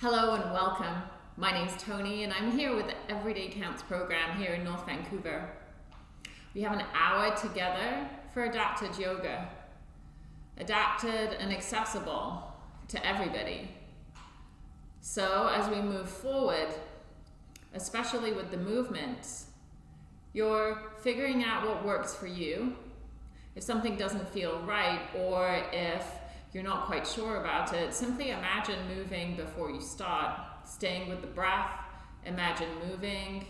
Hello and welcome. My name's Tony and I'm here with the Everyday Counts program here in North Vancouver. We have an hour together for adapted yoga. Adapted and accessible to everybody. So as we move forward, especially with the movements, you're figuring out what works for you. If something doesn't feel right or if you're not quite sure about it, simply imagine moving before you start, staying with the breath, imagine moving,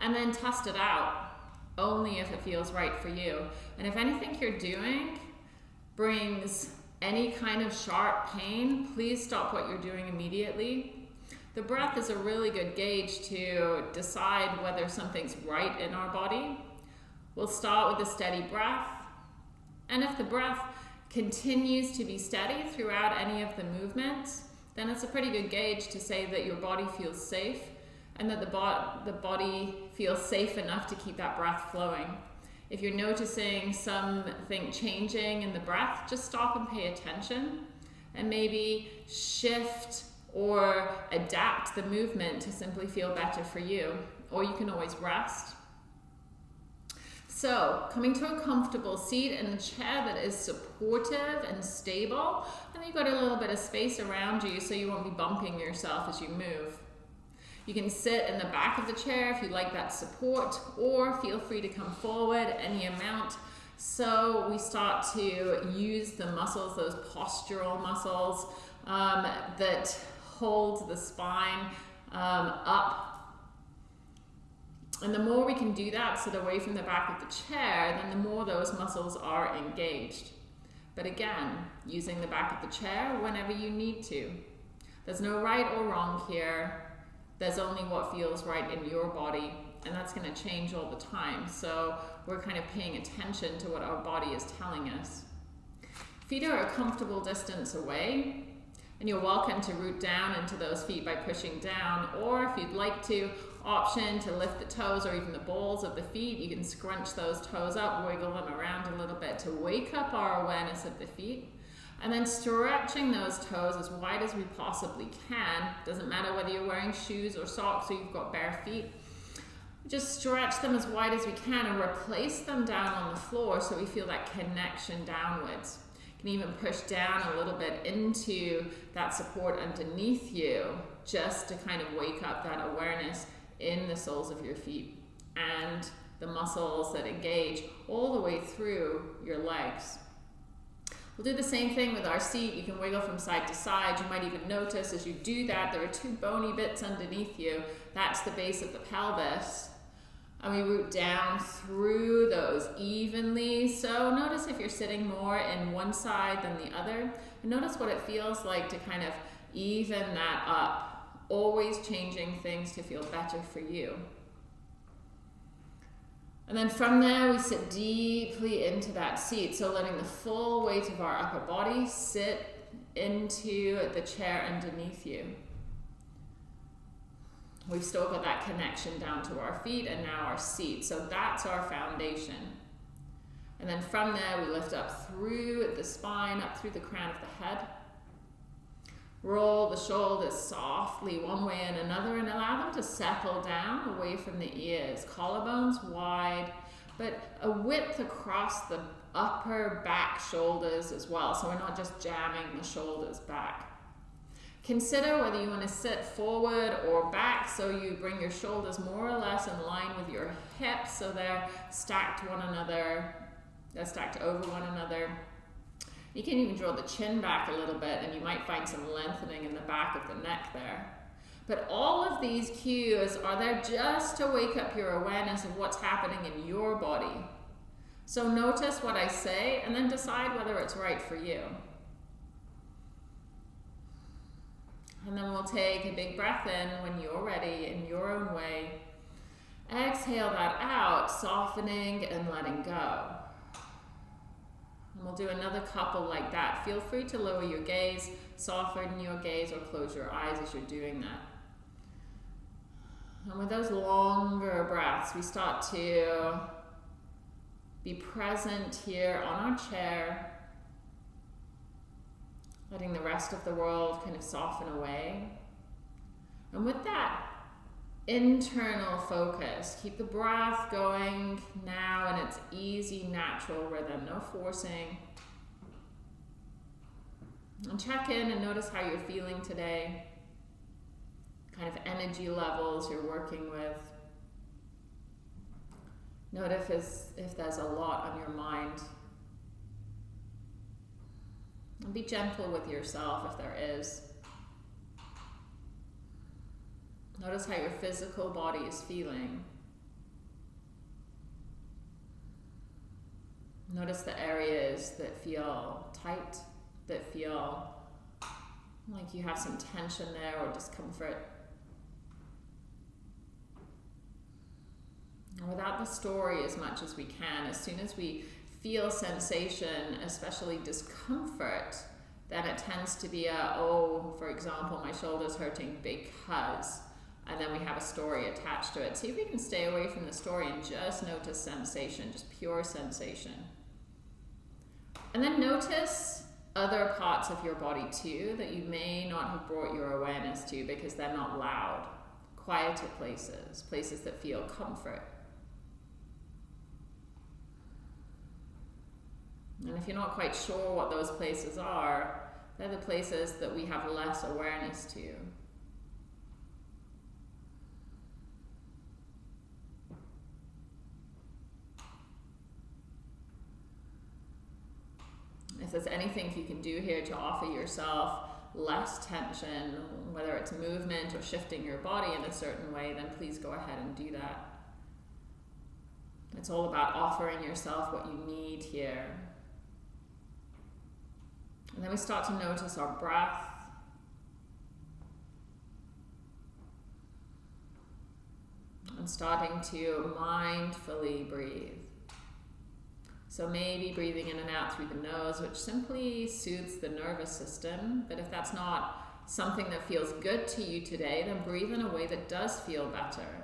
and then test it out only if it feels right for you. And if anything you're doing brings any kind of sharp pain, please stop what you're doing immediately. The breath is a really good gauge to decide whether something's right in our body. We'll start with a steady breath. And if the breath continues to be steady throughout any of the movements, then it's a pretty good gauge to say that your body feels safe and that the, bo the body feels safe enough to keep that breath flowing. If you're noticing something changing in the breath, just stop and pay attention and maybe shift or adapt the movement to simply feel better for you. Or you can always rest so coming to a comfortable seat in a chair that is supportive and stable, and you've got a little bit of space around you so you won't be bumping yourself as you move. You can sit in the back of the chair if you like that support, or feel free to come forward any amount. So we start to use the muscles, those postural muscles um, that hold the spine um, up and the more we can do that, sit away from the back of the chair, then the more those muscles are engaged. But again, using the back of the chair whenever you need to. There's no right or wrong here. There's only what feels right in your body, and that's going to change all the time. So we're kind of paying attention to what our body is telling us. Feet are a comfortable distance away, and you're welcome to root down into those feet by pushing down, or if you'd like to, option to lift the toes or even the balls of the feet. You can scrunch those toes up, wiggle them around a little bit to wake up our awareness of the feet. And then stretching those toes as wide as we possibly can. Doesn't matter whether you're wearing shoes or socks or you've got bare feet. Just stretch them as wide as we can and replace them down on the floor so we feel that connection downwards. Can even push down a little bit into that support underneath you just to kind of wake up that awareness in the soles of your feet and the muscles that engage all the way through your legs. We'll do the same thing with our seat. You can wiggle from side to side. You might even notice as you do that, there are two bony bits underneath you. That's the base of the pelvis. And we root down through those evenly. So notice if you're sitting more in one side than the other. Notice what it feels like to kind of even that up always changing things to feel better for you. And then from there, we sit deeply into that seat. So letting the full weight of our upper body sit into the chair underneath you. We've still got that connection down to our feet and now our seat. So that's our foundation. And then from there, we lift up through the spine, up through the crown of the head. Roll the shoulders softly one way and another and allow them to settle down away from the ears. Collarbones wide, but a width across the upper back shoulders as well. So we're not just jamming the shoulders back. Consider whether you want to sit forward or back so you bring your shoulders more or less in line with your hips so they're stacked one another, they're stacked over one another. You can even draw the chin back a little bit and you might find some lengthening in the back of the neck there. But all of these cues are there just to wake up your awareness of what's happening in your body. So notice what I say and then decide whether it's right for you. And then we'll take a big breath in when you're ready in your own way. Exhale that out, softening and letting go. And we'll do another couple like that. Feel free to lower your gaze, soften your gaze, or close your eyes as you're doing that. And with those longer breaths, we start to be present here on our chair. Letting the rest of the world kind of soften away. And with that internal focus, keep the breath going now in its easy, natural rhythm, no forcing. And check in and notice how you're feeling today, kind of energy levels you're working with. Notice if there's a lot on your mind. Be gentle with yourself if there is. Notice how your physical body is feeling. Notice the areas that feel tight, that feel like you have some tension there or discomfort. And without the story as much as we can, as soon as we feel sensation, especially discomfort, then it tends to be a, oh, for example, my shoulder's hurting because, and then we have a story attached to it. See if we can stay away from the story and just notice sensation, just pure sensation. And then notice other parts of your body too that you may not have brought your awareness to because they're not loud. Quieter places, places that feel comfort. And if you're not quite sure what those places are, they're the places that we have less awareness to. If there's anything you can do here to offer yourself less tension, whether it's movement or shifting your body in a certain way, then please go ahead and do that. It's all about offering yourself what you need here. And then we start to notice our breath. And starting to mindfully breathe. So maybe breathing in and out through the nose, which simply soothes the nervous system. But if that's not something that feels good to you today, then breathe in a way that does feel better.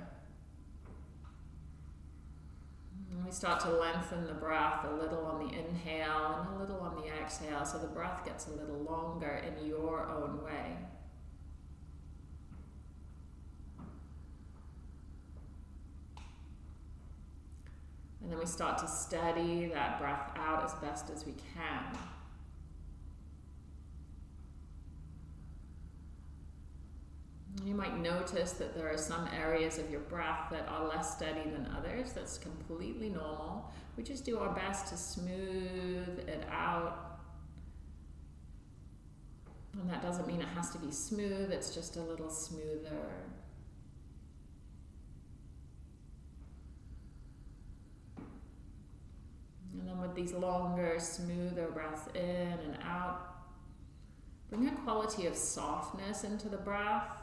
And we start to lengthen the breath a little on the inhale and a little on the exhale, so the breath gets a little longer in your own way. And then we start to steady that breath out as best as we can. You might notice that there are some areas of your breath that are less steady than others. That's completely normal. We just do our best to smooth it out. And that doesn't mean it has to be smooth, it's just a little smoother. And then with these longer, smoother breaths in and out, bring a quality of softness into the breath.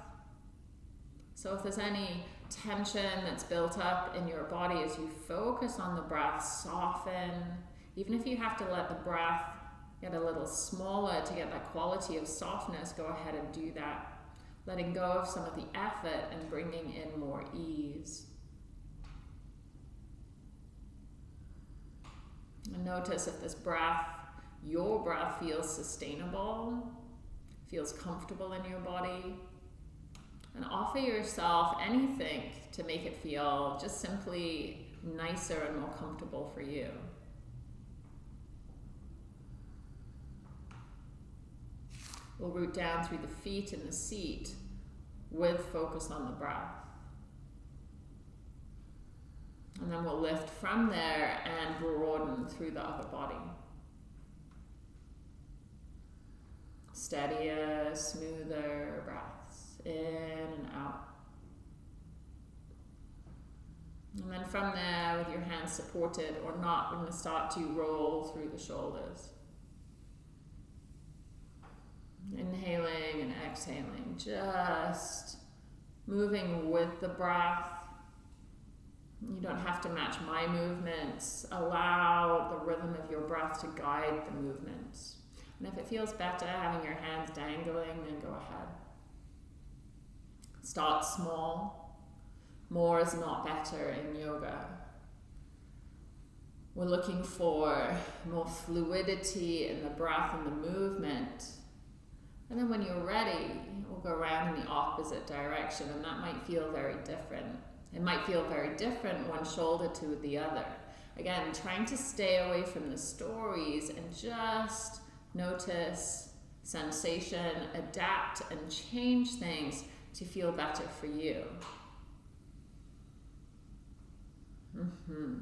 So if there's any tension that's built up in your body as you focus on the breath, soften. Even if you have to let the breath get a little smaller to get that quality of softness, go ahead and do that. Letting go of some of the effort and bringing in more ease. And notice if this breath, your breath feels sustainable, feels comfortable in your body. And offer yourself anything to make it feel just simply nicer and more comfortable for you. We'll root down through the feet and the seat with focus on the breath. And then we'll lift from there and broaden through the upper body. Steadier, smoother breaths in and out. And then from there, with your hands supported or not, we're going to start to roll through the shoulders. Inhaling and exhaling, just moving with the breath you don't have to match my movements. Allow the rhythm of your breath to guide the movements. And if it feels better having your hands dangling, then go ahead. Start small. More is not better in yoga. We're looking for more fluidity in the breath and the movement. And then when you're ready, we'll go around in the opposite direction, and that might feel very different. It might feel very different one shoulder to the other. Again, trying to stay away from the stories and just notice sensation, adapt, and change things to feel better for you. Mm-hmm.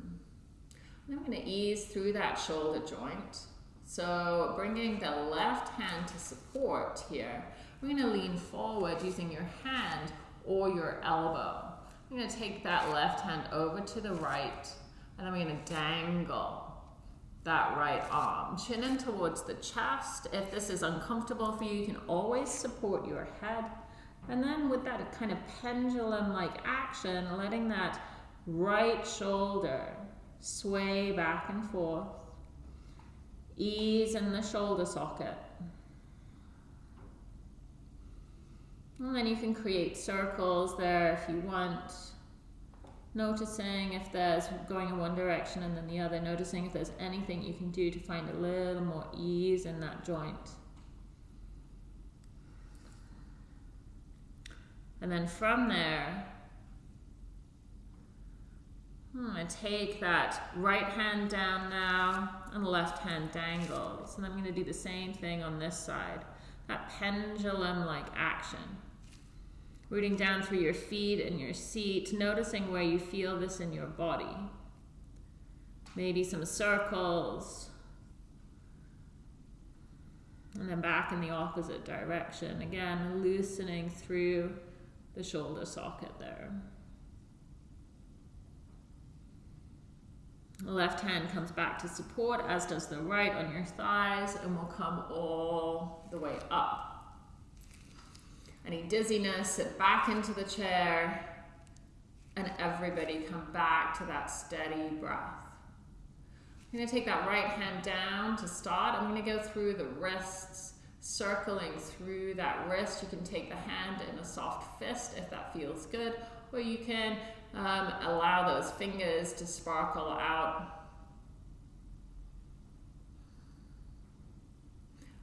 I'm going to ease through that shoulder joint. So bringing the left hand to support here, we're going to lean forward using your hand or your elbow. I'm going to take that left hand over to the right, and I'm going to dangle that right arm. Chin in towards the chest. If this is uncomfortable for you, you can always support your head. And then with that kind of pendulum-like action, letting that right shoulder sway back and forth. Ease in the shoulder socket. And then you can create circles there if you want. Noticing if there's going in one direction and then the other. Noticing if there's anything you can do to find a little more ease in that joint. And then from there, I'm going to take that right hand down now and the left hand dangles. And I'm going to do the same thing on this side. That pendulum-like action. Rooting down through your feet and your seat, noticing where you feel this in your body. Maybe some circles. And then back in the opposite direction. Again, loosening through the shoulder socket there. The left hand comes back to support, as does the right on your thighs, and will come all the way up. Any dizziness, sit back into the chair, and everybody come back to that steady breath. I'm going to take that right hand down to start. I'm going to go through the wrists, circling through that wrist. You can take the hand in a soft fist if that feels good, or you can um, allow those fingers to sparkle out.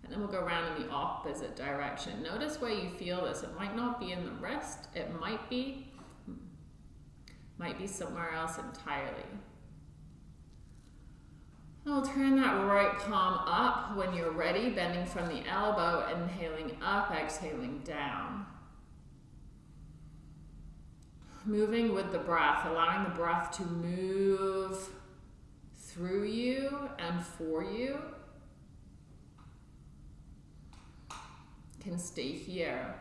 And then we'll go around in the opposite direction. Notice where you feel this. It might not be in the wrist. It might be, might be somewhere else entirely. I'll turn that right palm up when you're ready, bending from the elbow, inhaling up, exhaling down moving with the breath, allowing the breath to move through you and for you. Can stay here.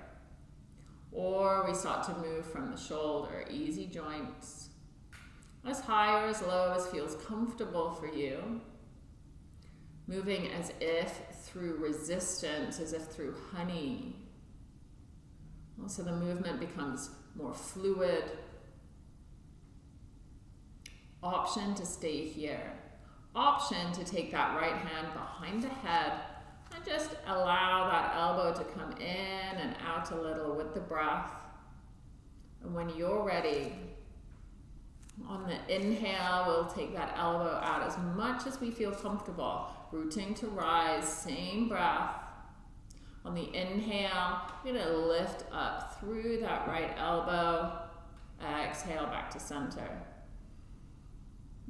Or we start to move from the shoulder, easy joints. As high or as low as feels comfortable for you. Moving as if through resistance, as if through honey. So the movement becomes more fluid. Option to stay here. Option to take that right hand behind the head and just allow that elbow to come in and out a little with the breath. And when you're ready, on the inhale, we'll take that elbow out as much as we feel comfortable. Rooting to rise, same breath. On the inhale, you're to lift up through that right elbow. Exhale back to center.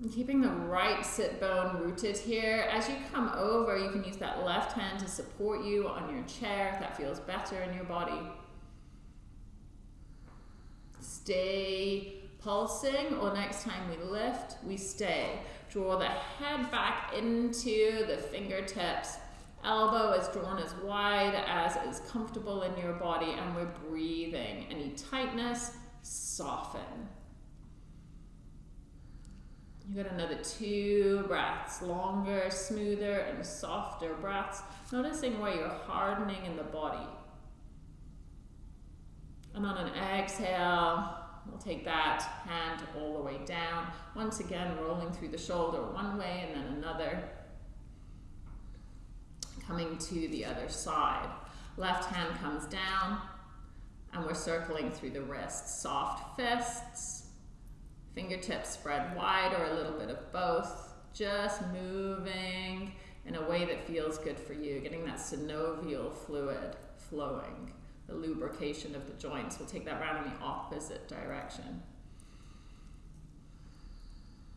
And keeping the right sit bone rooted here. As you come over, you can use that left hand to support you on your chair if that feels better in your body. Stay pulsing, or next time we lift, we stay. Draw the head back into the fingertips Elbow is drawn as wide as is comfortable in your body and we're breathing. Any tightness, soften. You got another two breaths, longer, smoother, and softer breaths. Noticing where you're hardening in the body. And on an exhale, we'll take that hand all the way down. Once again, rolling through the shoulder one way and then another coming to the other side. Left hand comes down and we're circling through the wrists. Soft fists, fingertips spread wide or a little bit of both. Just moving in a way that feels good for you, getting that synovial fluid flowing, the lubrication of the joints. We'll take that round in the opposite direction.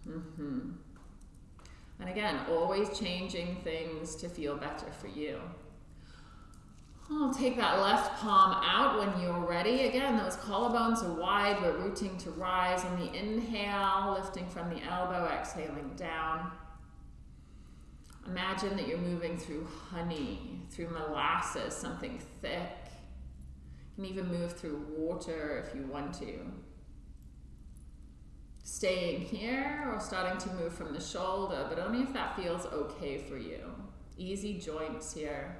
Mm-hmm. And again, always changing things to feel better for you. I'll take that left palm out when you're ready. Again, those collarbones are wide. We're rooting to rise on the inhale, lifting from the elbow, exhaling down. Imagine that you're moving through honey, through molasses, something thick. Can even move through water if you want to. Staying here or starting to move from the shoulder, but only if that feels okay for you. Easy joints here.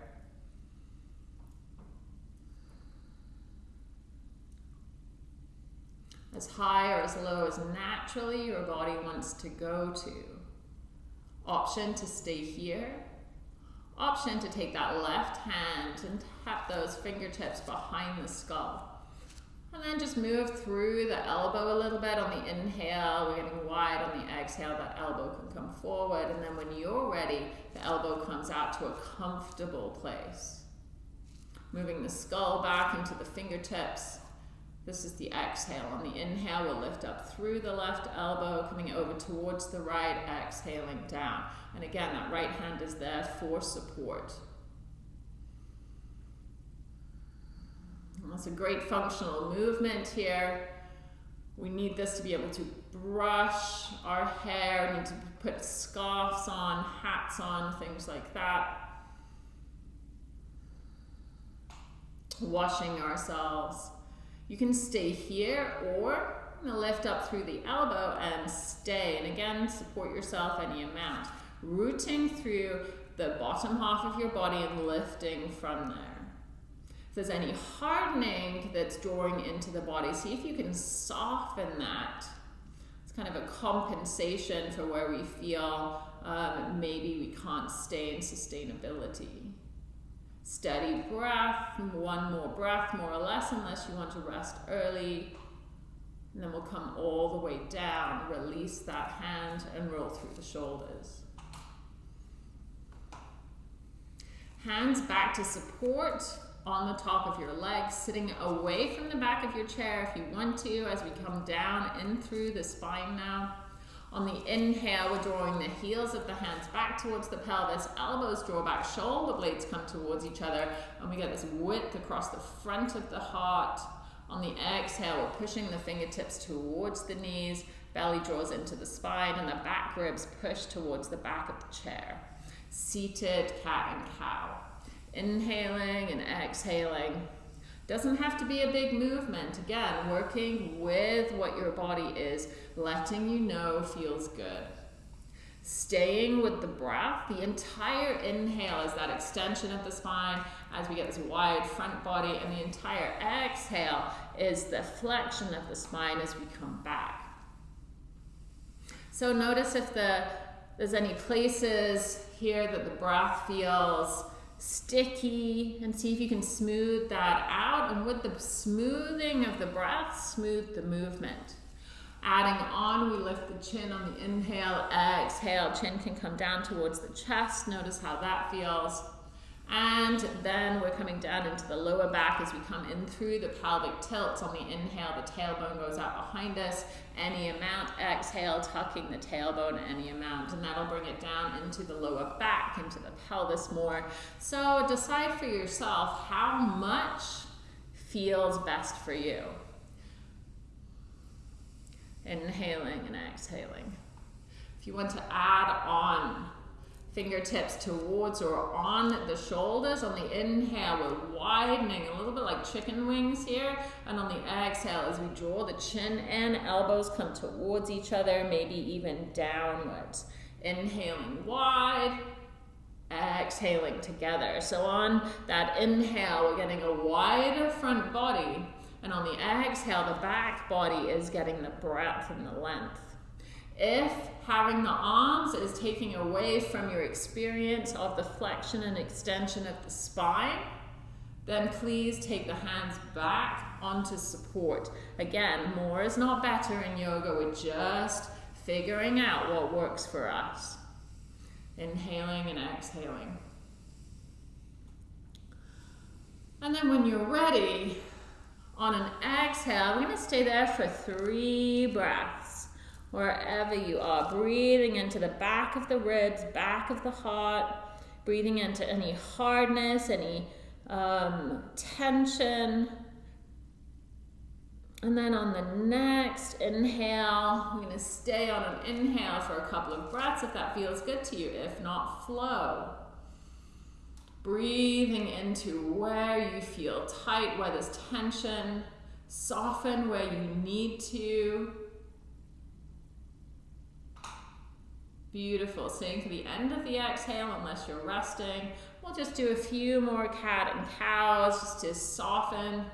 As high or as low as naturally your body wants to go to. Option to stay here. Option to take that left hand and tap those fingertips behind the skull. And then just move through the elbow a little bit on the inhale. We're getting wide on the exhale. That elbow can come forward. And then when you're ready, the elbow comes out to a comfortable place. Moving the skull back into the fingertips. This is the exhale. On the inhale, we'll lift up through the left elbow, coming over towards the right, exhaling down. And again, that right hand is there for support. That's a great functional movement here. We need this to be able to brush our hair, we need to put scarves on, hats on, things like that. Washing ourselves. You can stay here or lift up through the elbow and stay. And again, support yourself any amount. Rooting through the bottom half of your body and lifting from there. If there's any hardening that's drawing into the body, see if you can soften that. It's kind of a compensation for where we feel um, maybe we can't stay in sustainability. Steady breath, one more breath, more or less, unless you want to rest early. And then we'll come all the way down, release that hand, and roll through the shoulders. Hands back to support on the top of your legs, sitting away from the back of your chair if you want to, as we come down in through the spine now. On the inhale, we're drawing the heels of the hands back towards the pelvis, elbows draw back, shoulder blades come towards each other, and we get this width across the front of the heart. On the exhale, we're pushing the fingertips towards the knees, belly draws into the spine, and the back ribs push towards the back of the chair. Seated cat and cow. Inhaling and exhaling. Doesn't have to be a big movement. Again, working with what your body is letting you know feels good. Staying with the breath, the entire inhale is that extension of the spine as we get this wide front body, and the entire exhale is the flexion of the spine as we come back. So notice if the, there's any places here that the breath feels sticky and see if you can smooth that out. And with the smoothing of the breath, smooth the movement. Adding on, we lift the chin on the inhale, exhale, chin can come down towards the chest. Notice how that feels. And then we're coming down into the lower back as we come in through the pelvic tilts. On the inhale, the tailbone goes out behind us, any amount. Exhale, tucking the tailbone any amount. And that'll bring it down into the lower back, into the pelvis more. So decide for yourself how much feels best for you inhaling and exhaling. If you want to add on fingertips towards or on the shoulders, on the inhale, we're widening a little bit like chicken wings here. And on the exhale, as we draw the chin in, elbows come towards each other, maybe even downwards. Inhaling wide, exhaling together. So on that inhale, we're getting a wider front body and on the exhale, the back body is getting the breadth and the length. If having the arms is taking away from your experience of the flexion and extension of the spine, then please take the hands back onto support. Again, more is not better in yoga. We're just figuring out what works for us. Inhaling and exhaling. And then when you're ready, on an exhale, we're going to stay there for three breaths, wherever you are. Breathing into the back of the ribs, back of the heart, breathing into any hardness, any um, tension. And then on the next inhale, going to stay on an inhale for a couple of breaths if that feels good to you. If not, flow. Breathing into where you feel tight, where there's tension. Soften where you need to. Beautiful. Staying to the end of the exhale unless you're resting. We'll just do a few more cat and cows just to soften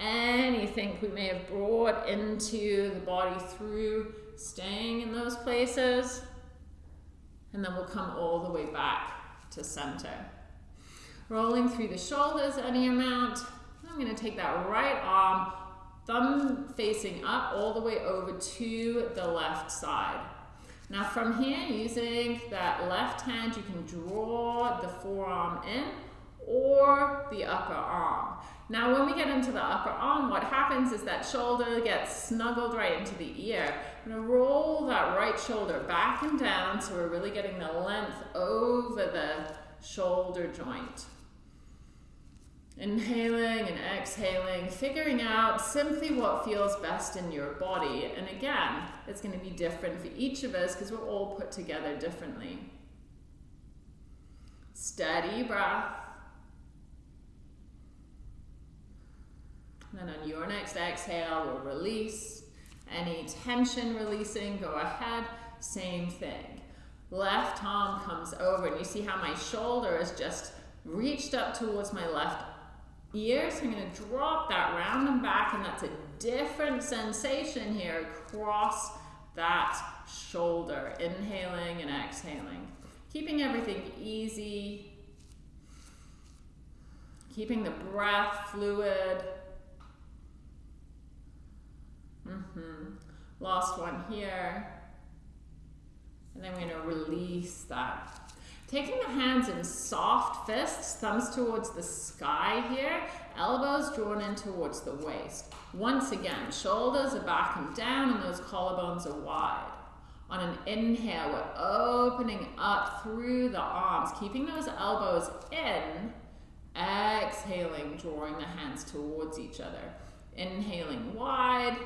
anything we may have brought into the body through staying in those places. And then we'll come all the way back to center. Rolling through the shoulders any amount. I'm going to take that right arm, thumb facing up all the way over to the left side. Now from here, using that left hand, you can draw the forearm in or the upper arm. Now when we get into the upper arm, what happens is that shoulder gets snuggled right into the ear. I'm gonna roll that right shoulder back and down so we're really getting the length over the shoulder joint. Inhaling and exhaling, figuring out simply what feels best in your body. And again, it's going to be different for each of us because we're all put together differently. Steady breath. And then on your next exhale, we'll release. Any tension releasing, go ahead. Same thing. Left arm comes over, and you see how my shoulder is just reached up towards my left ear. So I'm going to drop that round and back, and that's a different sensation here across that shoulder. Inhaling and exhaling. Keeping everything easy. Keeping the breath fluid. Mm -hmm. Last one here. And then we're going to release that. Taking the hands in soft fists, thumbs towards the sky here, elbows drawn in towards the waist. Once again, shoulders are back and down and those collarbones are wide. On an inhale, we're opening up through the arms, keeping those elbows in. Exhaling, drawing the hands towards each other. Inhaling wide,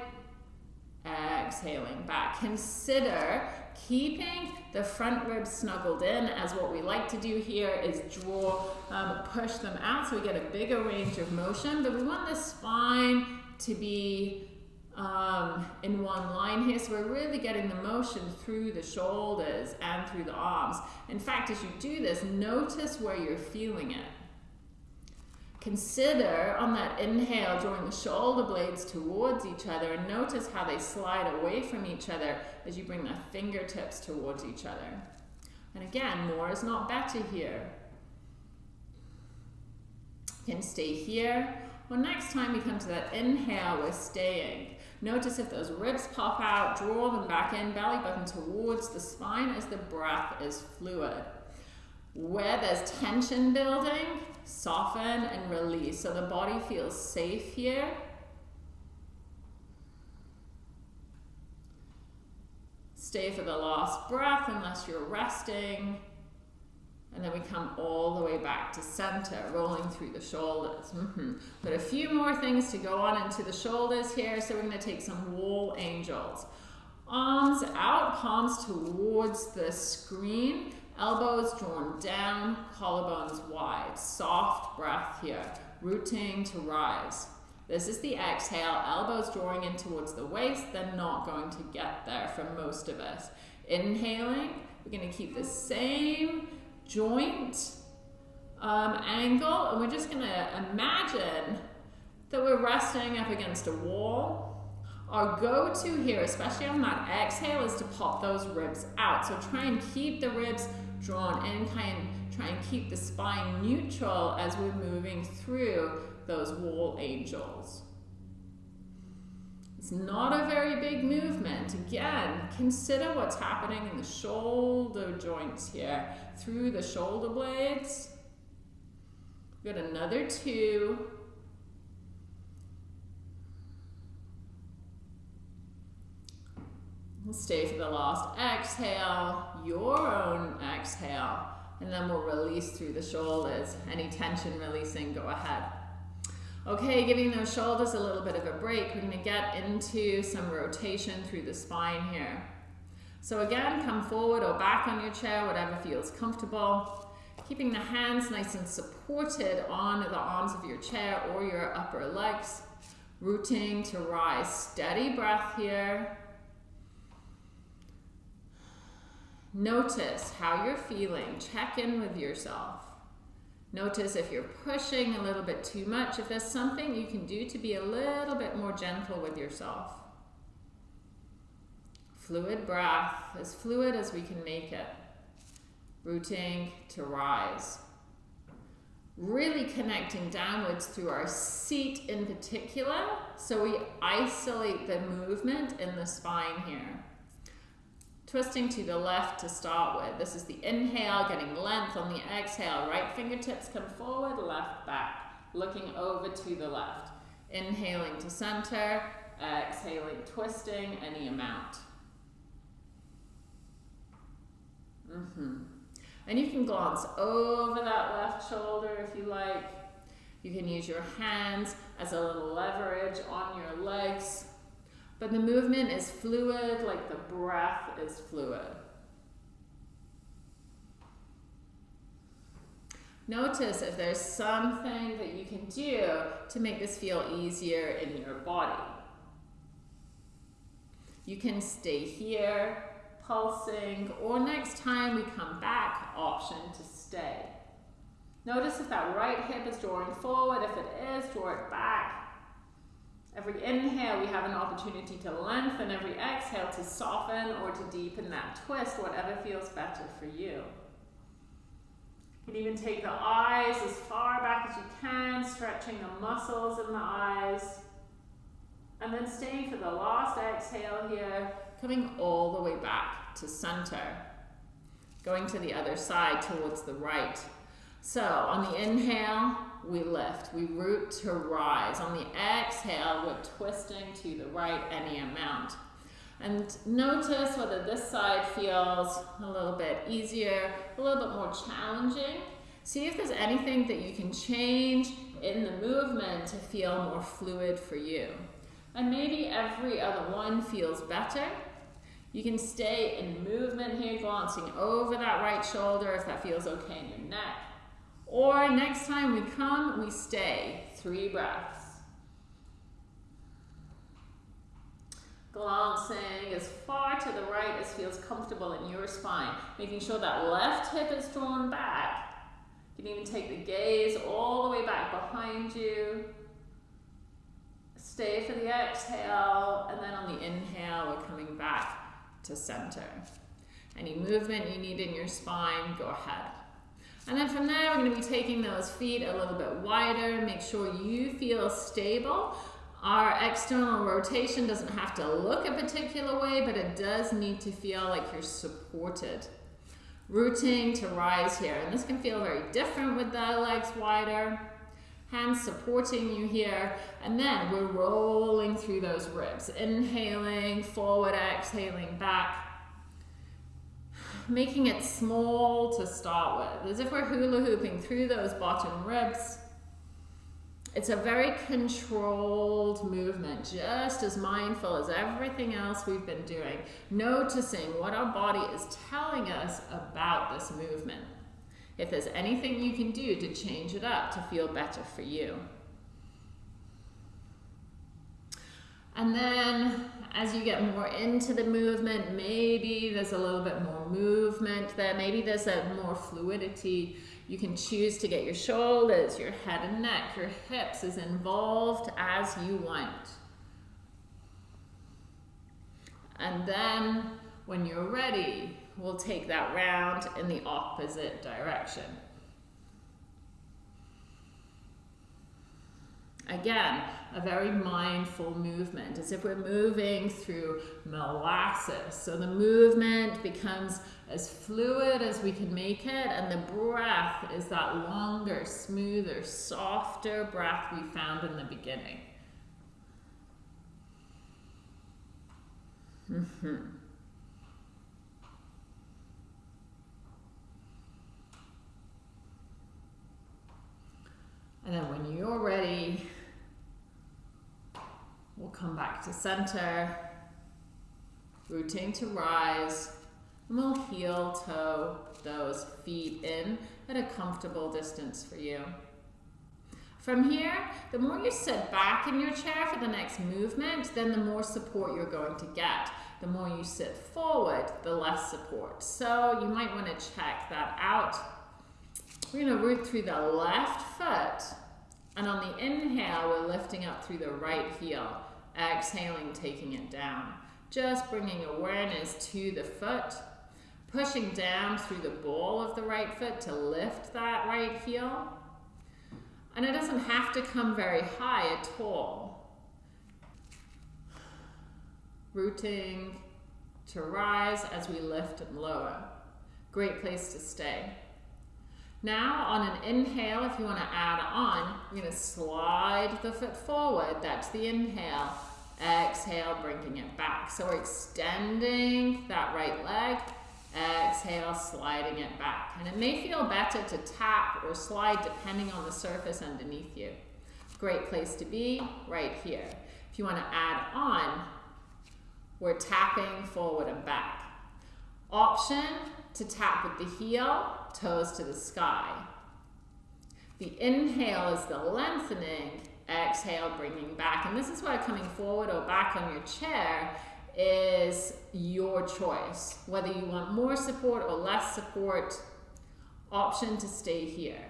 exhaling back. Consider keeping the front ribs snuggled in as what we like to do here is draw, um, push them out so we get a bigger range of motion, but we want the spine to be um, in one line here. So we're really getting the motion through the shoulders and through the arms. In fact, as you do this, notice where you're feeling it. Consider on that inhale, drawing the shoulder blades towards each other and notice how they slide away from each other as you bring the fingertips towards each other. And again, more is not better here. You can stay here. Well, next time we come to that inhale, we're staying. Notice if those ribs pop out, draw them back in, belly button towards the spine as the breath is fluid. Where there's tension building, soften and release. So the body feels safe here. Stay for the last breath unless you're resting. And then we come all the way back to center, rolling through the shoulders. Mm -hmm. But a few more things to go on into the shoulders here. So we're going to take some wall angels. Arms out, palms towards the screen. Elbows drawn down, collarbones wide. Soft breath here, rooting to rise. This is the exhale, elbows drawing in towards the waist, they're not going to get there for most of us. Inhaling, we're going to keep the same joint um, angle, and we're just going to imagine that we're resting up against a wall. Our go-to here, especially on that exhale, is to pop those ribs out. So try and keep the ribs drawn in, kind of try and keep the spine neutral as we're moving through those wall angels. It's not a very big movement. Again, consider what's happening in the shoulder joints here, through the shoulder blades. Got another two. Stay for the last exhale, your own exhale, and then we'll release through the shoulders. Any tension releasing, go ahead. Okay, giving those shoulders a little bit of a break. We're gonna get into some rotation through the spine here. So again, come forward or back on your chair, whatever feels comfortable. Keeping the hands nice and supported on the arms of your chair or your upper legs. Rooting to rise. Steady breath here. Notice how you're feeling. Check in with yourself. Notice if you're pushing a little bit too much, if there's something you can do to be a little bit more gentle with yourself. Fluid breath, as fluid as we can make it. Rooting to rise. Really connecting downwards through our seat in particular, so we isolate the movement in the spine here. Twisting to the left to start with. This is the inhale, getting length on the exhale. Right fingertips come forward, left back. Looking over to the left. Inhaling to center, exhaling, twisting any amount. Mm -hmm. And you can glance over that left shoulder if you like. You can use your hands as a little leverage on your legs but the movement is fluid, like the breath is fluid. Notice if there's something that you can do to make this feel easier in your body. You can stay here, pulsing, or next time we come back, option to stay. Notice if that right hip is drawing forward. If it is, draw it back. Every inhale, we have an opportunity to lengthen. Every exhale, to soften or to deepen that twist, whatever feels better for you. You can even take the eyes as far back as you can, stretching the muscles in the eyes. And then staying for the last exhale here, coming all the way back to center. Going to the other side towards the right. So on the inhale, we lift. We root to rise. On the exhale, we're twisting to the right any amount. And notice whether this side feels a little bit easier, a little bit more challenging. See if there's anything that you can change in the movement to feel more fluid for you. And maybe every other one feels better. You can stay in movement here, glancing over that right shoulder if that feels okay in your neck. Or next time we come, we stay. Three breaths. Glancing as far to the right as feels comfortable in your spine. Making sure that left hip is drawn back. You can even take the gaze all the way back behind you. Stay for the exhale, and then on the inhale, we're coming back to center. Any movement you need in your spine, go ahead. And then from there, we're going to be taking those feet a little bit wider. Make sure you feel stable. Our external rotation doesn't have to look a particular way, but it does need to feel like you're supported. Rooting to rise here. And this can feel very different with the legs wider. Hands supporting you here. And then we're rolling through those ribs. Inhaling, forward, exhaling, back making it small to start with, as if we're hula hooping through those bottom ribs. It's a very controlled movement, just as mindful as everything else we've been doing, noticing what our body is telling us about this movement. If there's anything you can do to change it up to feel better for you. And then as you get more into the movement, maybe there's a little bit more movement there. Maybe there's a more fluidity. You can choose to get your shoulders, your head and neck, your hips as involved as you want. And then when you're ready, we'll take that round in the opposite direction. Again, a very mindful movement. as if we're moving through molasses. So the movement becomes as fluid as we can make it and the breath is that longer, smoother, softer breath we found in the beginning. Mm -hmm. And then when you're ready, we'll come back to center, rooting to rise, and we'll heel toe those feet in at a comfortable distance for you. From here, the more you sit back in your chair for the next movement, then the more support you're going to get. The more you sit forward, the less support. So you might want to check that out. We're going to root through the left foot. And on the inhale, we're lifting up through the right heel. Exhaling, taking it down. Just bringing awareness to the foot. Pushing down through the ball of the right foot to lift that right heel. And it doesn't have to come very high at all. Rooting to rise as we lift and lower. Great place to stay. Now on an inhale, if you want to add on, you're going to slide the foot forward. That's the inhale. Exhale, bringing it back. So we're extending that right leg Exhale, sliding it back. And it may feel better to tap or slide depending on the surface underneath you. Great place to be, right here. If you want to add on, we're tapping forward and back. Option to tap with the heel, toes to the sky. The inhale is the lengthening, exhale, bringing back. And this is why coming forward or back on your chair is your choice. Whether you want more support or less support, option to stay here.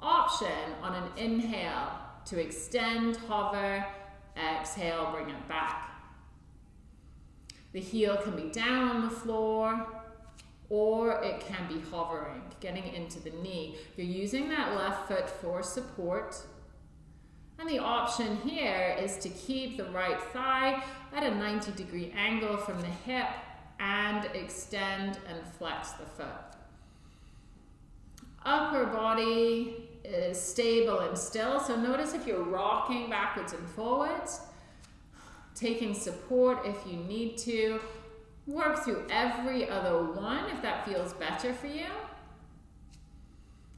Option on an inhale to extend, hover, exhale, bring it back. The heel can be down on the floor or it can be hovering, getting into the knee. You're using that left foot for support and the option here is to keep the right thigh at a 90 degree angle from the hip and extend and flex the foot. Upper body is stable and still, so notice if you're rocking backwards and forwards, taking support if you need to. Work through every other one if that feels better for you.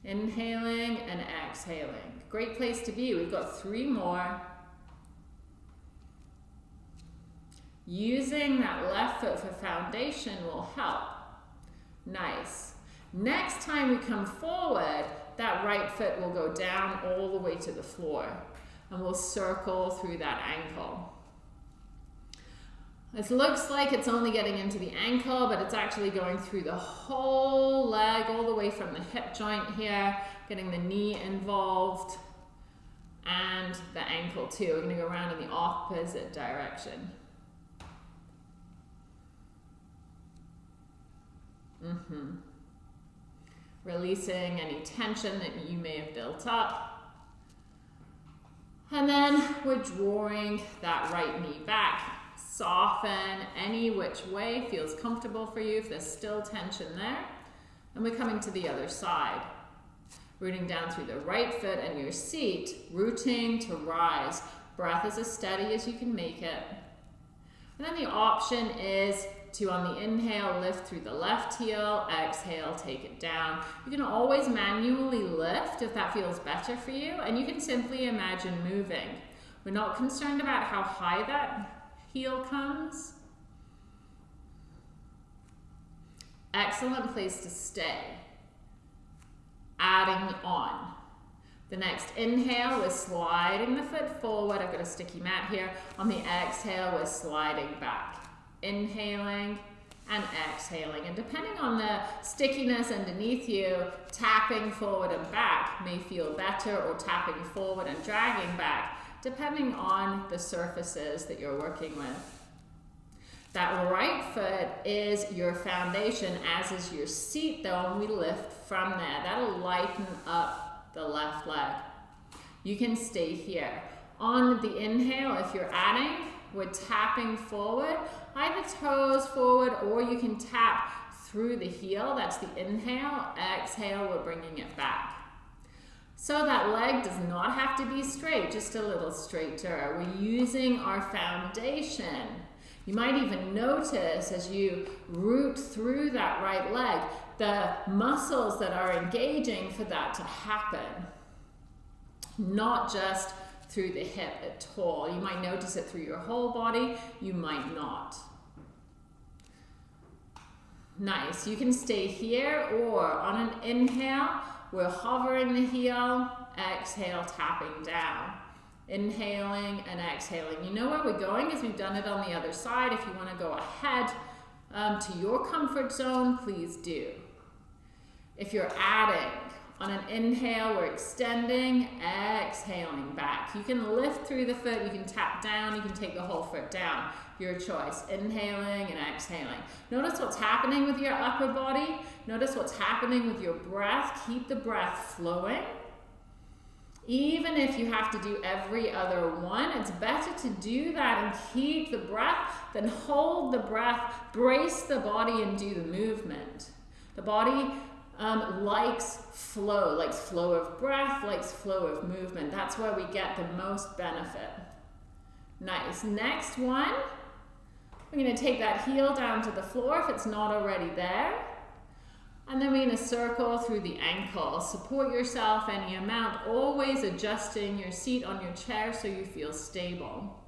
Inhaling and exhaling. Great place to be. We've got three more. Using that left foot for foundation will help. Nice. Next time we come forward, that right foot will go down all the way to the floor. And we'll circle through that ankle. It looks like it's only getting into the ankle, but it's actually going through the whole leg, all the way from the hip joint here, getting the knee involved, and the ankle too. We're going to go around in the opposite direction. Mm-hmm. Releasing any tension that you may have built up. And then we're drawing that right knee back soften any which way feels comfortable for you if there's still tension there. And we're coming to the other side. Rooting down through the right foot and your seat, rooting to rise. Breath is as steady as you can make it. And then the option is to, on the inhale, lift through the left heel, exhale, take it down. You can always manually lift if that feels better for you, and you can simply imagine moving. We're not concerned about how high that heel comes. Excellent place to stay. Adding on. The next inhale, we're sliding the foot forward. I've got a sticky mat here. On the exhale, we're sliding back. Inhaling and exhaling. And depending on the stickiness underneath you, tapping forward and back may feel better or tapping forward and dragging back depending on the surfaces that you're working with. That right foot is your foundation, as is your seat though, and we lift from there. That'll lighten up the left leg. You can stay here. On the inhale, if you're adding, we're tapping forward, either toes forward or you can tap through the heel. That's the inhale. Exhale, we're bringing it back. So that leg does not have to be straight, just a little straighter. We're using our foundation. You might even notice as you root through that right leg, the muscles that are engaging for that to happen. not just through the hip at all. You might notice it through your whole body, you might not. Nice. You can stay here or on an inhale, we're hovering the heel, exhale, tapping down. Inhaling and exhaling. You know where we're going as we've done it on the other side. If you want to go ahead um, to your comfort zone, please do. If you're adding, on an inhale, we're extending, exhaling back. You can lift through the foot, you can tap down, you can take the whole foot down. Your choice, inhaling and exhaling. Notice what's happening with your upper body. Notice what's happening with your breath. Keep the breath flowing. Even if you have to do every other one, it's better to do that and keep the breath than hold the breath, brace the body and do the movement. The body um, likes flow, likes flow of breath, likes flow of movement. That's where we get the most benefit. Nice. Next one, we're going to take that heel down to the floor if it's not already there. And then we're going to circle through the ankle. Support yourself any amount, always adjusting your seat on your chair so you feel stable.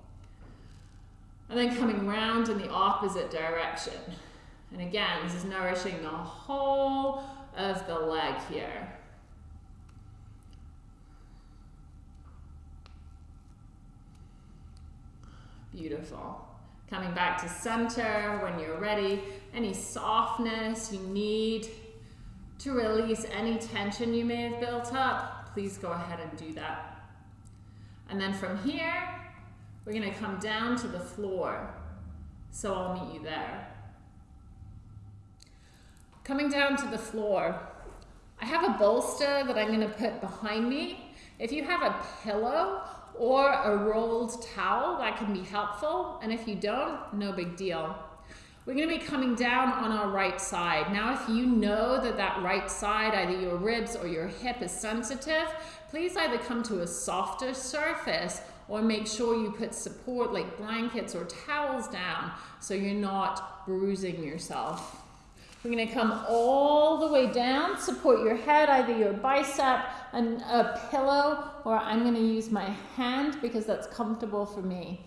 And then coming round in the opposite direction. And again, this is nourishing the whole of the leg here. Beautiful. Coming back to center when you're ready. Any softness you need to release any tension you may have built up, please go ahead and do that. And then from here, we're going to come down to the floor. So I'll meet you there. Coming down to the floor, I have a bolster that I'm going to put behind me. If you have a pillow or a rolled towel, that can be helpful. And if you don't, no big deal. We're going to be coming down on our right side. Now, if you know that that right side, either your ribs or your hip is sensitive, please either come to a softer surface or make sure you put support like blankets or towels down so you're not bruising yourself. We're going to come all the way down, support your head, either your bicep and a pillow, or I'm going to use my hand because that's comfortable for me.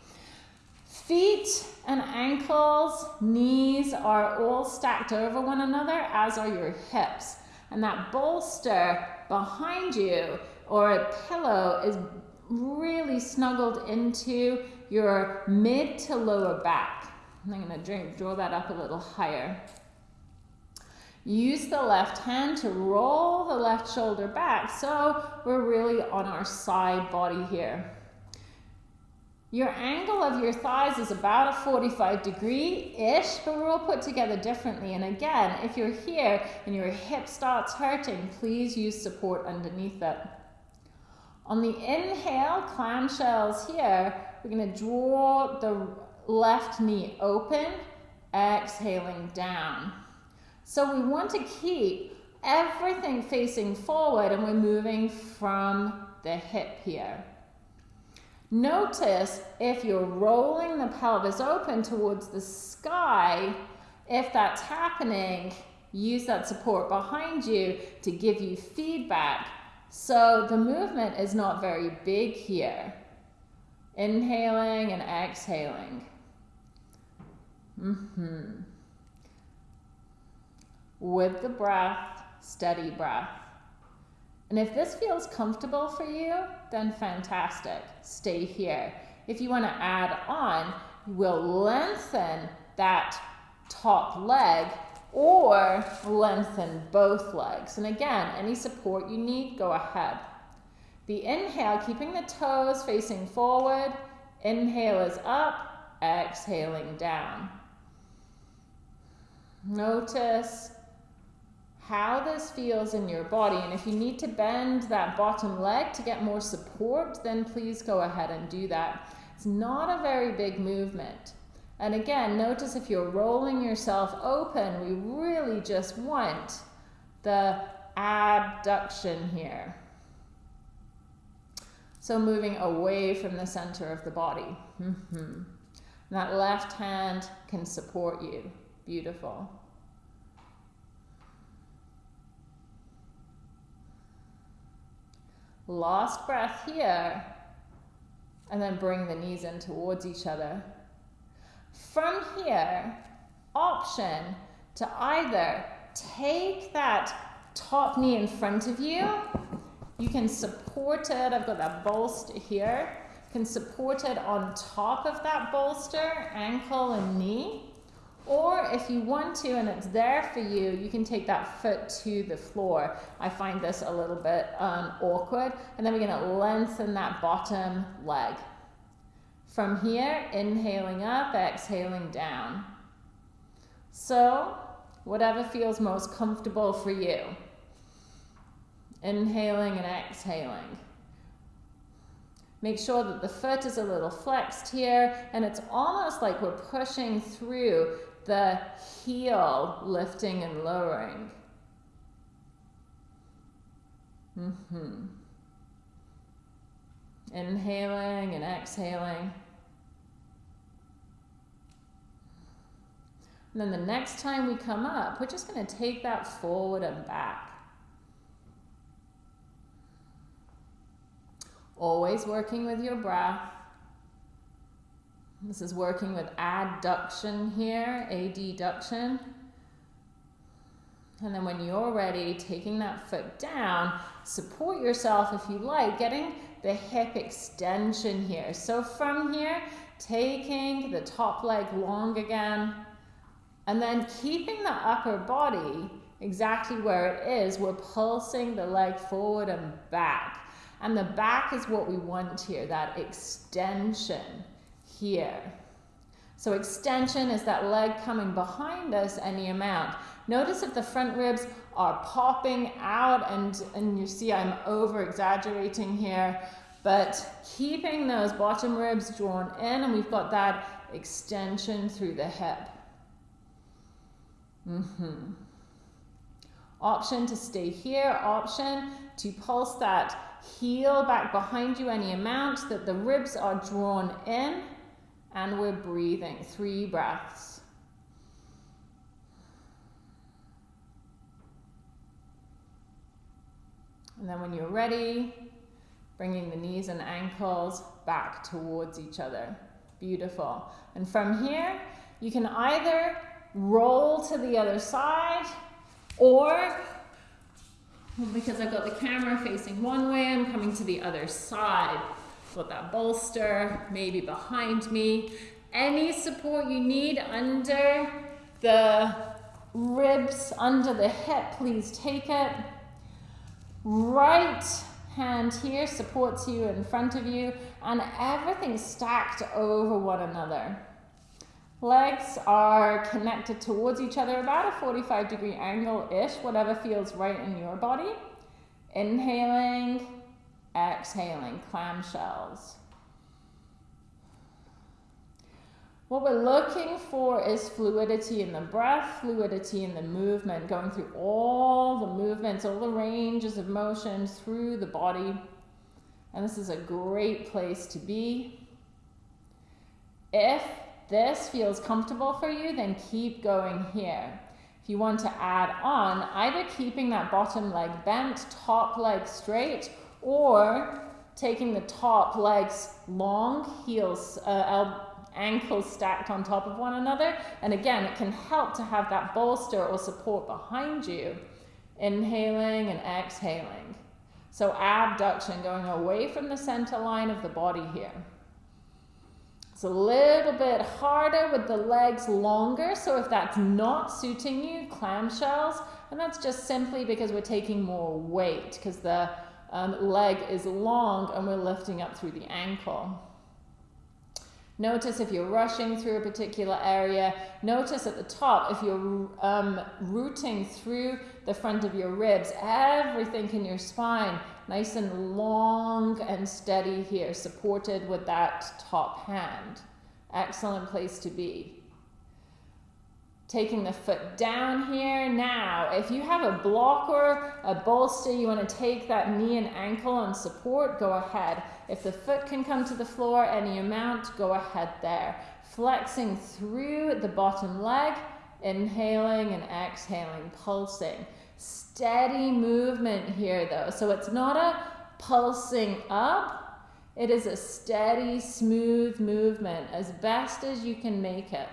Feet and ankles, knees are all stacked over one another, as are your hips. And that bolster behind you or a pillow is really snuggled into your mid to lower back. I'm going to draw that up a little higher. Use the left hand to roll the left shoulder back so we're really on our side body here. Your angle of your thighs is about a 45 degree-ish, but we're all put together differently. And again, if you're here and your hip starts hurting, please use support underneath it. On the inhale, clamshells here, we're gonna draw the left knee open, exhaling down. So we want to keep everything facing forward and we're moving from the hip here. Notice if you're rolling the pelvis open towards the sky, if that's happening, use that support behind you to give you feedback. So the movement is not very big here. Inhaling and exhaling. Mm-hmm with the breath, steady breath. And if this feels comfortable for you, then fantastic. Stay here. If you want to add on, you will lengthen that top leg or lengthen both legs. And again, any support you need, go ahead. The inhale, keeping the toes facing forward. Inhale is up, exhaling down. Notice how this feels in your body. And if you need to bend that bottom leg to get more support, then please go ahead and do that. It's not a very big movement. And again, notice if you're rolling yourself open, we really just want the abduction here. So moving away from the center of the body. Mm -hmm. That left hand can support you. Beautiful. Last breath here. And then bring the knees in towards each other. From here, option to either take that top knee in front of you. You can support it. I've got that bolster here. Can support it on top of that bolster, ankle and knee. Or if you want to and it's there for you, you can take that foot to the floor. I find this a little bit um, awkward. And then we're going to lengthen that bottom leg. From here, inhaling up, exhaling down. So, whatever feels most comfortable for you. Inhaling and exhaling. Make sure that the foot is a little flexed here and it's almost like we're pushing through the heel lifting and lowering. Mm-hmm. Inhaling and exhaling. And then the next time we come up, we're just going to take that forward and back. Always working with your breath. This is working with adduction here, adduction. And then when you're ready, taking that foot down, support yourself if you like, getting the hip extension here. So from here, taking the top leg long again, and then keeping the upper body exactly where it is, we're pulsing the leg forward and back. And the back is what we want here, that extension here. So extension is that leg coming behind us any amount. Notice if the front ribs are popping out and, and you see I'm over exaggerating here, but keeping those bottom ribs drawn in and we've got that extension through the hip. Mm -hmm. Option to stay here, option to pulse that heel back behind you any amount, that the ribs are drawn in, and we're breathing. Three breaths. And then when you're ready, bringing the knees and ankles back towards each other. Beautiful. And from here, you can either roll to the other side or because I've got the camera facing one way, I'm coming to the other side. Got that bolster, maybe behind me. Any support you need under the ribs, under the hip, please take it. Right hand here supports you in front of you and everything stacked over one another. Legs are connected towards each other about a 45 degree angle-ish, whatever feels right in your body. Inhaling, exhaling, clamshells. What we're looking for is fluidity in the breath, fluidity in the movement, going through all the movements, all the ranges of motion through the body. And this is a great place to be. If this feels comfortable for you, then keep going here. If you want to add on, either keeping that bottom leg bent, top leg straight, or taking the top legs long, heels, uh, ankles stacked on top of one another. And again, it can help to have that bolster or support behind you. Inhaling and exhaling. So abduction, going away from the center line of the body here. It's a little bit harder with the legs longer, so if that's not suiting you, clamshells, and that's just simply because we're taking more weight, because the um, leg is long and we're lifting up through the ankle. Notice if you're rushing through a particular area. Notice at the top, if you're um, rooting through the front of your ribs, everything in your spine nice and long and steady here, supported with that top hand. Excellent place to be. Taking the foot down here. Now, if you have a blocker, a bolster, you want to take that knee and ankle and support, go ahead. If the foot can come to the floor any amount, go ahead there. Flexing through the bottom leg, inhaling and exhaling, pulsing. Steady movement here though. So it's not a pulsing up. It is a steady, smooth movement as best as you can make it.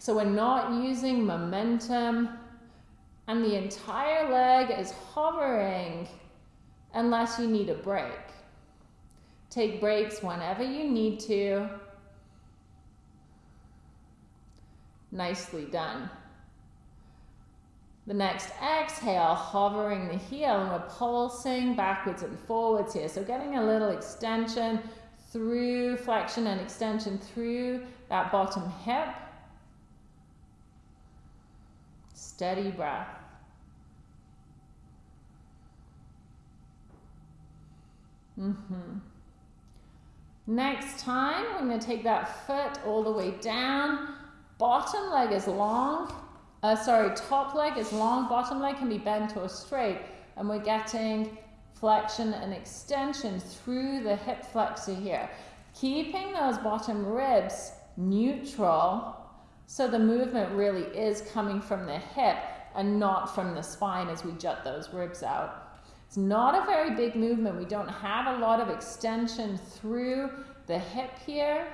So we're not using momentum and the entire leg is hovering unless you need a break. Take breaks whenever you need to. Nicely done. The next exhale, hovering the heel, and we're pulsing backwards and forwards here. So getting a little extension through flexion and extension through that bottom hip. Steady breath. Mm-hmm. Next time, we're going to take that foot all the way down. Bottom leg is long. Uh, sorry, top leg is long. Bottom leg can be bent or straight. And we're getting flexion and extension through the hip flexor here. Keeping those bottom ribs neutral so the movement really is coming from the hip and not from the spine as we jut those ribs out. It's not a very big movement. We don't have a lot of extension through the hip here.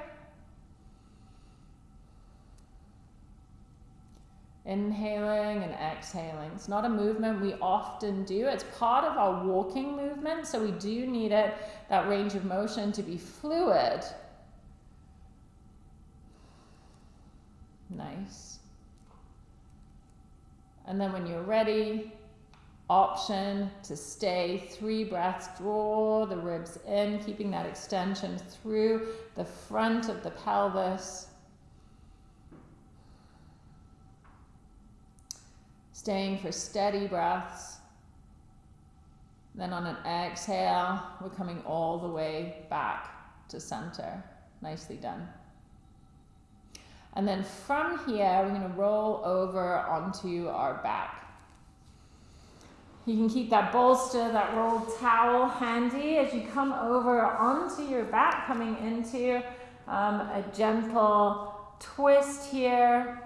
Inhaling and exhaling. It's not a movement we often do. It's part of our walking movement, so we do need it, that range of motion to be fluid. Nice. And then when you're ready, option to stay three breaths, draw the ribs in, keeping that extension through the front of the pelvis. Staying for steady breaths. Then on an exhale, we're coming all the way back to center. Nicely done. And then from here, we're to roll over onto our back. You can keep that bolster, that rolled towel handy as you come over onto your back, coming into um, a gentle twist here.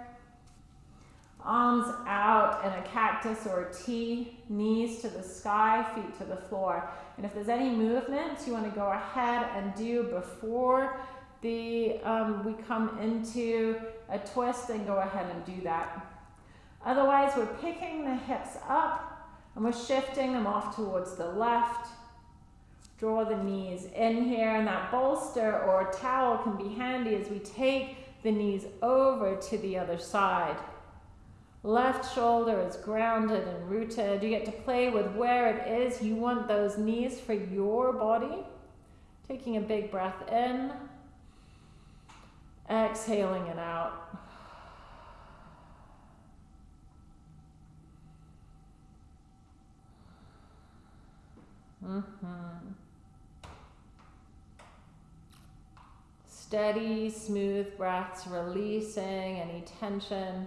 Arms out in a cactus or a T, knees to the sky, feet to the floor. And if there's any movements you want to go ahead and do before the um, we come into a twist, and go ahead and do that. Otherwise, we're picking the hips up and we're shifting them off towards the left. Draw the knees in here, and that bolster or towel can be handy as we take the knees over to the other side. Left shoulder is grounded and rooted. You get to play with where it is you want those knees for your body. Taking a big breath in, exhaling it out. Mm-hmm. Steady, smooth breaths, releasing any tension.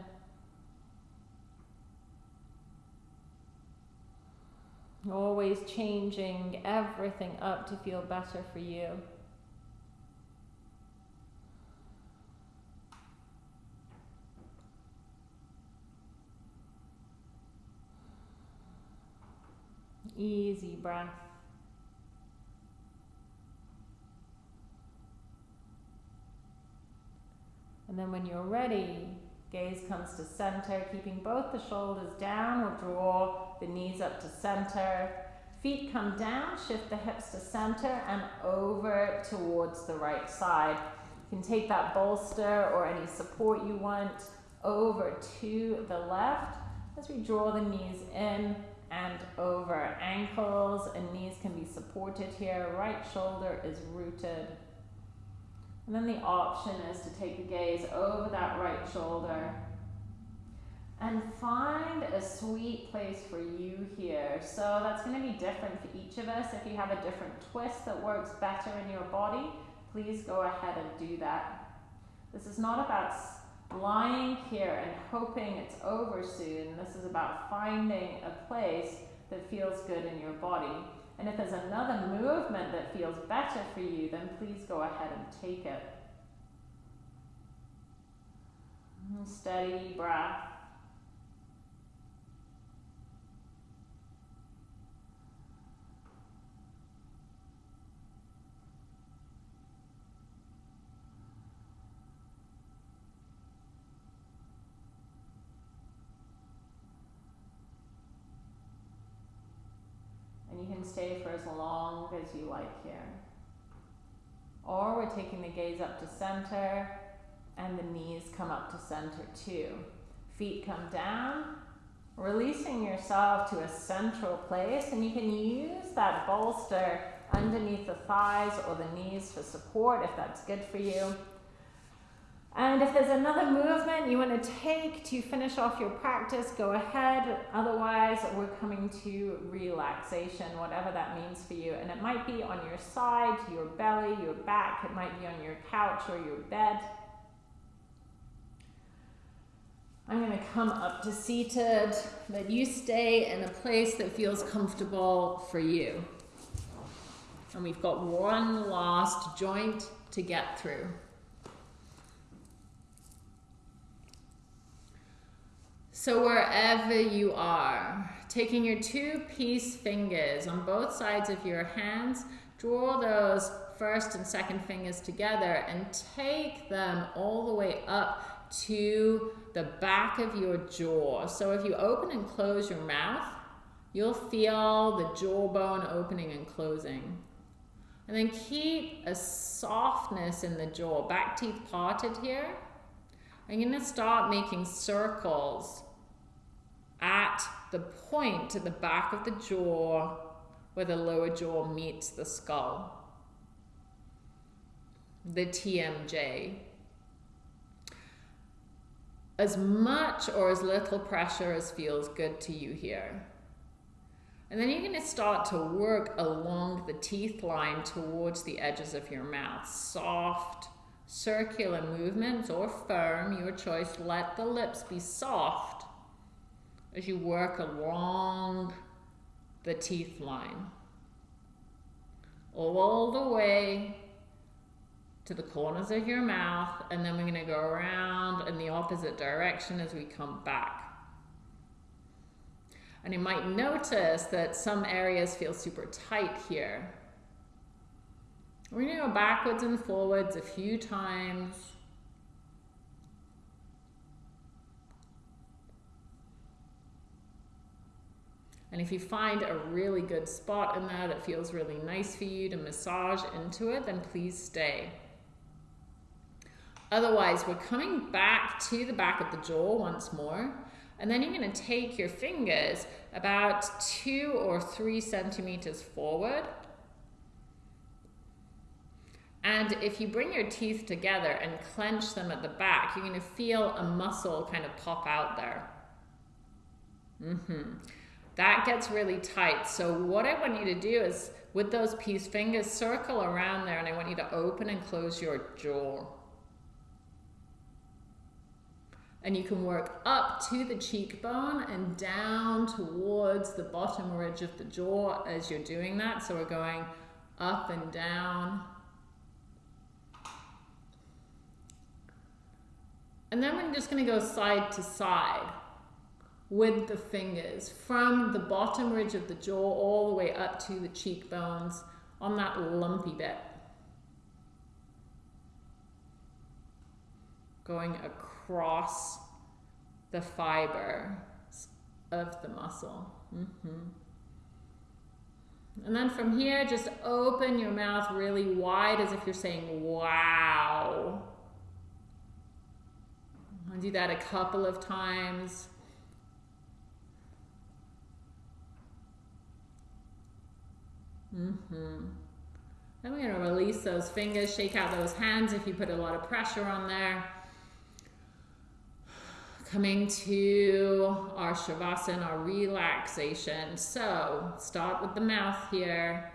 Always changing everything up to feel better for you. Easy breath. And then when you're ready, gaze comes to center, keeping both the shoulders down. We'll draw the knees up to center. Feet come down, shift the hips to center and over towards the right side. You can take that bolster or any support you want over to the left as we draw the knees in and over. Ankles and knees can be supported here. Right shoulder is rooted. And then the option is to take the gaze over that right shoulder and find a sweet place for you here. So that's going to be different for each of us. If you have a different twist that works better in your body, please go ahead and do that. This is not about lying here and hoping it's over soon. This is about finding a place that feels good in your body. And if there's another movement that feels better for you, then please go ahead and take it. Steady breath. Stay for as long as you like here. Or we're taking the gaze up to center and the knees come up to center too. Feet come down, releasing yourself to a central place and you can use that bolster underneath the thighs or the knees for support if that's good for you. And if there's another movement you want to take to finish off your practice, go ahead. Otherwise, we're coming to relaxation, whatever that means for you. And it might be on your side, your belly, your back. It might be on your couch or your bed. I'm going to come up to seated, but you stay in a place that feels comfortable for you. And we've got one last joint to get through. So wherever you are, taking your two-piece fingers on both sides of your hands, draw those first and second fingers together and take them all the way up to the back of your jaw. So if you open and close your mouth, you'll feel the jawbone opening and closing. And then keep a softness in the jaw, back teeth parted here. I'm going to start making circles at the point at the back of the jaw where the lower jaw meets the skull. The TMJ. As much or as little pressure as feels good to you here. And then you're going to start to work along the teeth line towards the edges of your mouth. Soft, circular movements or firm, your choice. Let the lips be soft as you work along the teeth line. All the way to the corners of your mouth, and then we're going to go around in the opposite direction as we come back. And you might notice that some areas feel super tight here. We're going to go backwards and forwards a few times. And if you find a really good spot in there that feels really nice for you to massage into it, then please stay. Otherwise, we're coming back to the back of the jaw once more. And then you're going to take your fingers about two or three centimeters forward. And if you bring your teeth together and clench them at the back, you're going to feel a muscle kind of pop out there. Mm-hmm that gets really tight. So what I want you to do is with those peace fingers, circle around there and I want you to open and close your jaw. And you can work up to the cheekbone and down towards the bottom ridge of the jaw as you're doing that. So we're going up and down. And then we're just going to go side to side with the fingers from the bottom ridge of the jaw all the way up to the cheekbones on that lumpy bit. Going across the fiber of the muscle. Mm -hmm. And then from here, just open your mouth really wide as if you're saying, wow. I'll do that a couple of times. Mm-hmm. Then we're to release those fingers, shake out those hands if you put a lot of pressure on there. Coming to our Shavasana, our relaxation. So start with the mouth here.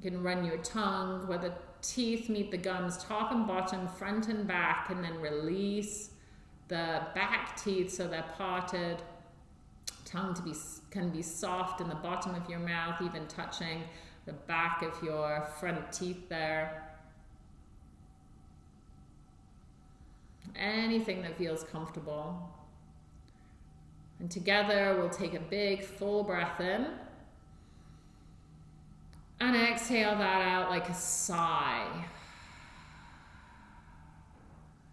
You can run your tongue where the teeth meet the gums, top and bottom, front and back, and then release the back teeth so they're parted. Tongue to be can be soft in the bottom of your mouth, even touching the back of your front teeth there. Anything that feels comfortable. And together we'll take a big full breath in. And exhale that out like a sigh.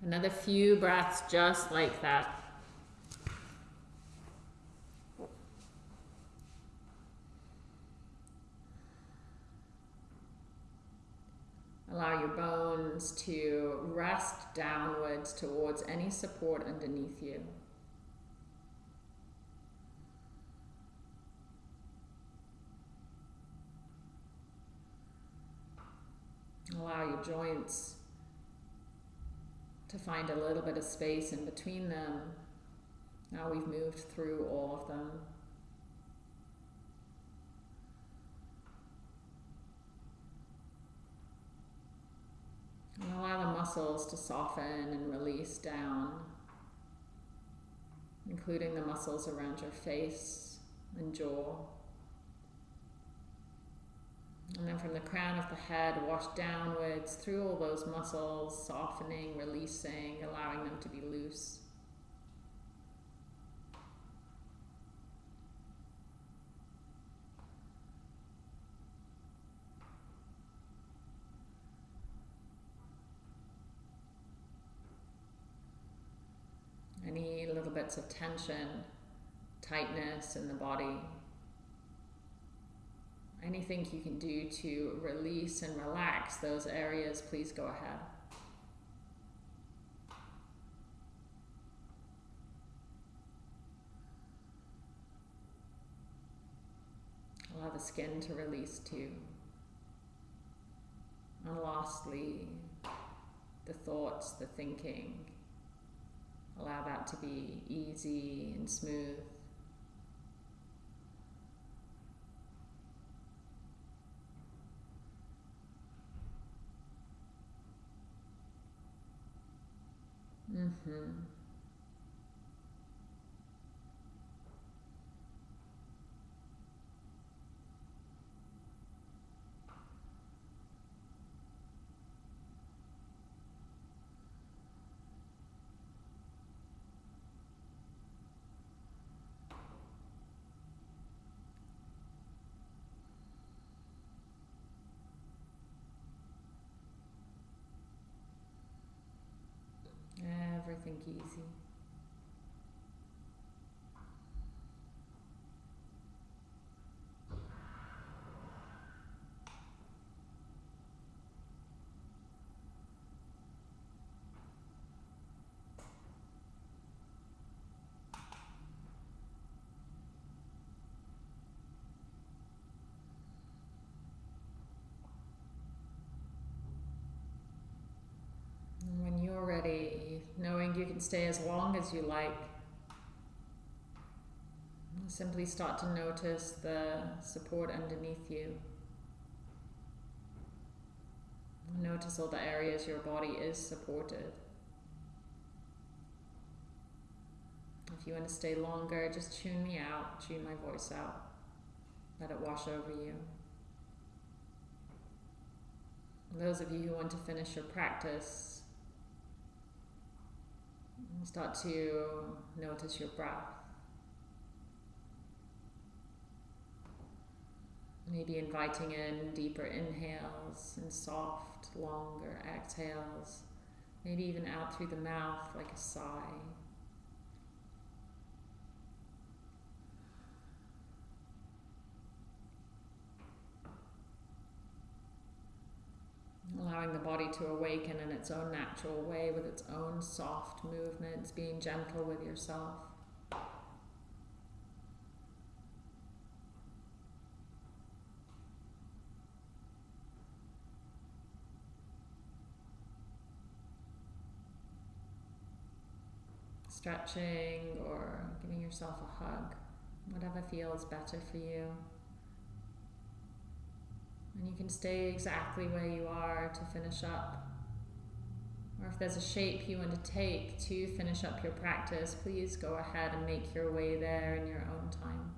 Another few breaths just like that. Hands to rest downwards towards any support underneath you. Allow your joints to find a little bit of space in between them. Now we've moved through all of them. And allow the muscles to soften and release down, including the muscles around your face and jaw. And then from the crown of the head, wash downwards through all those muscles, softening, releasing, allowing them to be loose. Any little bits of tension, tightness in the body, anything you can do to release and relax those areas, please go ahead. Allow the skin to release too. And lastly, the thoughts, the thinking. Allow that to be easy and smooth. Mm-hmm. everything easy. when you're ready, knowing you can stay as long as you like, simply start to notice the support underneath you. Notice all the areas your body is supported. If you want to stay longer, just tune me out, tune my voice out. Let it wash over you. Those of you who want to finish your practice, Start to notice your breath. Maybe inviting in deeper inhales and soft, longer exhales. Maybe even out through the mouth like a sigh. Allowing the body to awaken in its own natural way with its own soft movements, being gentle with yourself. Stretching or giving yourself a hug, whatever feels better for you. And you can stay exactly where you are to finish up. Or if there's a shape you want to take to finish up your practice, please go ahead and make your way there in your own time.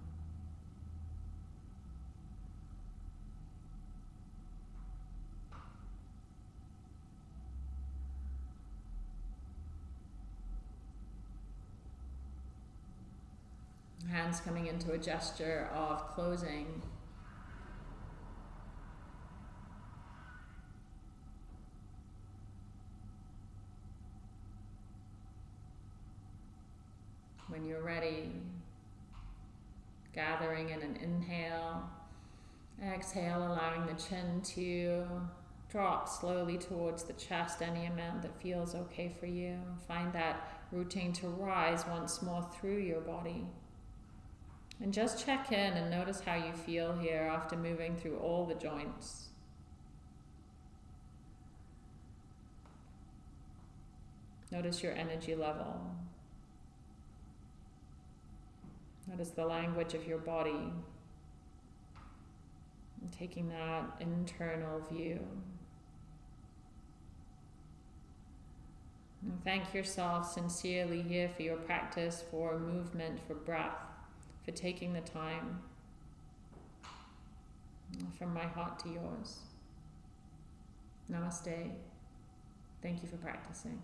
Hands coming into a gesture of closing when you're ready. Gathering in an inhale, exhale, allowing the chin to Drop slowly towards the chest any amount that feels okay for you. Find that routine to rise once more through your body. And just check in and notice how you feel here after moving through all the joints. Notice your energy level. Notice the language of your body. And taking that internal view. And thank yourself sincerely here for your practice, for movement, for breath, for taking the time. From my heart to yours. Namaste. Thank you for practicing.